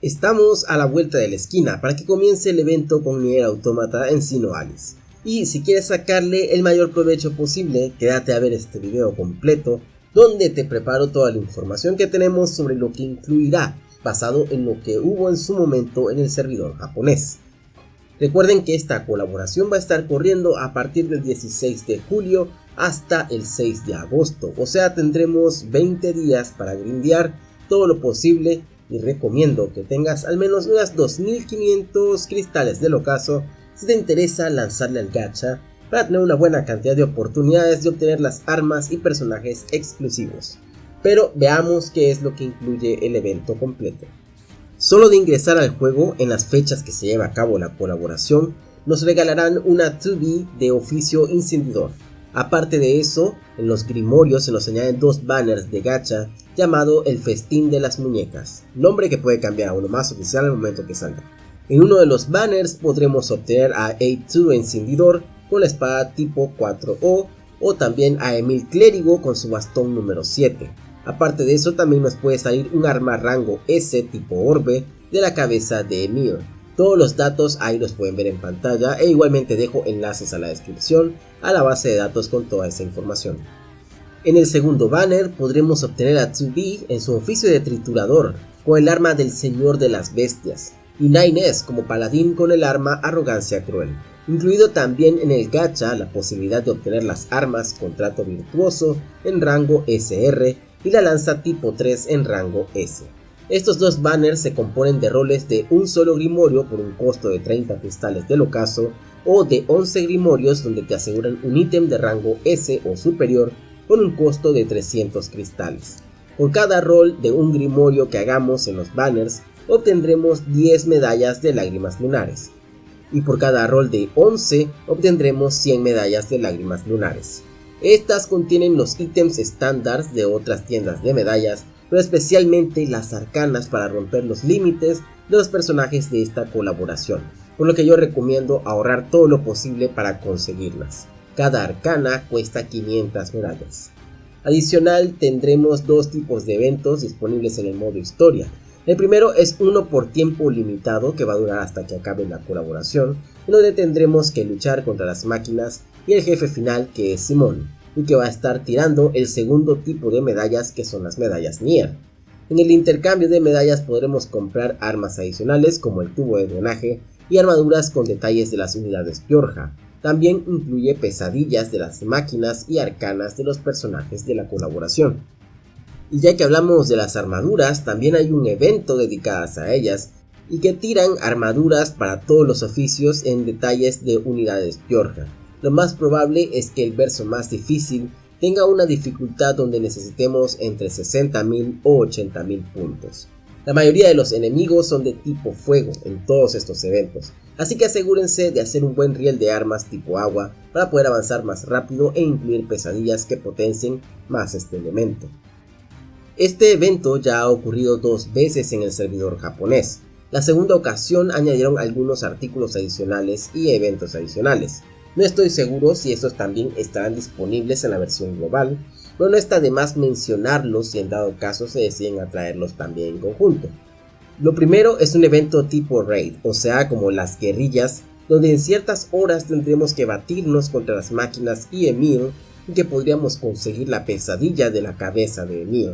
Estamos a la vuelta de la esquina para que comience el evento con Nier Automata en Sino. Y si quieres sacarle el mayor provecho posible, quédate a ver este video completo donde te preparo toda la información que tenemos sobre lo que incluirá basado en lo que hubo en su momento en el servidor japonés. Recuerden que esta colaboración va a estar corriendo a partir del 16 de julio hasta el 6 de agosto, o sea tendremos 20 días para grindear todo lo posible y recomiendo que tengas al menos unas 2500 cristales del ocaso si te interesa lanzarle al gacha para tener una buena cantidad de oportunidades de obtener las armas y personajes exclusivos. Pero veamos qué es lo que incluye el evento completo. Solo de ingresar al juego en las fechas que se lleva a cabo la colaboración, nos regalarán una 2B de oficio incendidor. Aparte de eso, en los grimorios se nos añaden dos banners de gacha llamado el Festín de las Muñecas, nombre que puede cambiar a uno más oficial al momento que salga. En uno de los banners podremos obtener a A2 Encendidor con la espada tipo 4O o también a Emil Clérigo con su bastón número 7. Aparte de eso también nos puede salir un arma rango S tipo Orbe de la cabeza de Emil. Todos los datos ahí los pueden ver en pantalla e igualmente dejo enlaces a la descripción a la base de datos con toda esa información. En el segundo banner podremos obtener a 2B en su oficio de triturador con el arma del Señor de las Bestias y 9S como paladín con el arma Arrogancia Cruel, incluido también en el gacha la posibilidad de obtener las armas Contrato Virtuoso en rango SR y la lanza tipo 3 en rango S. Estos dos banners se componen de roles de un solo grimorio por un costo de 30 cristales del ocaso o de 11 grimorios donde te aseguran un ítem de rango S o superior con un costo de 300 cristales. Por cada rol de un grimorio que hagamos en los banners, obtendremos 10 medallas de lágrimas lunares. Y por cada rol de 11, obtendremos 100 medallas de lágrimas lunares. Estas contienen los ítems estándar de otras tiendas de medallas, pero especialmente las arcanas para romper los límites de los personajes de esta colaboración, por lo que yo recomiendo ahorrar todo lo posible para conseguirlas. Cada arcana cuesta 500 medallas. Adicional tendremos dos tipos de eventos disponibles en el modo historia. El primero es uno por tiempo limitado que va a durar hasta que acabe la colaboración, en donde tendremos que luchar contra las máquinas y el jefe final que es Simón, y que va a estar tirando el segundo tipo de medallas que son las medallas Nier. En el intercambio de medallas podremos comprar armas adicionales como el tubo de drenaje y armaduras con detalles de las unidades Piorja, también incluye pesadillas de las máquinas y arcanas de los personajes de la colaboración. Y ya que hablamos de las armaduras, también hay un evento dedicado a ellas y que tiran armaduras para todos los oficios en detalles de unidades Piorja. Lo más probable es que el verso más difícil tenga una dificultad donde necesitemos entre 60.000 o 80.000 puntos. La mayoría de los enemigos son de tipo fuego en todos estos eventos, así que asegúrense de hacer un buen riel de armas tipo agua para poder avanzar más rápido e incluir pesadillas que potencien más este elemento. Este evento ya ha ocurrido dos veces en el servidor japonés. La segunda ocasión añadieron algunos artículos adicionales y eventos adicionales. No estoy seguro si estos también estarán disponibles en la versión global, pero no está de más mencionarlos si en dado caso se deciden atraerlos también en conjunto. Lo primero es un evento tipo raid, o sea como las guerrillas, donde en ciertas horas tendremos que batirnos contra las máquinas y Emil y que podríamos conseguir la pesadilla de la cabeza de Emil.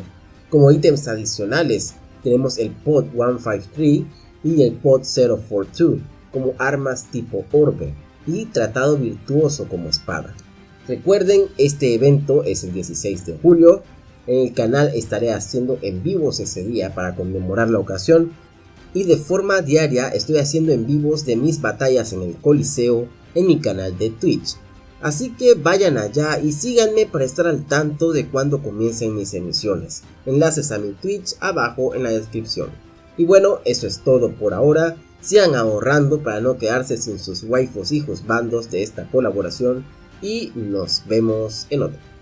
Como ítems adicionales tenemos el Pod 153 y el Pod 042 como armas tipo orbe y tratado virtuoso como espada. Recuerden, este evento es el 16 de julio. En el canal estaré haciendo en vivos ese día para conmemorar la ocasión. Y de forma diaria estoy haciendo en vivos de mis batallas en el Coliseo en mi canal de Twitch. Así que vayan allá y síganme para estar al tanto de cuando comiencen mis emisiones. Enlaces a mi Twitch abajo en la descripción. Y bueno, eso es todo por ahora. Sigan ahorrando para no quedarse sin sus waifus hijos bandos de esta colaboración y nos vemos en otro.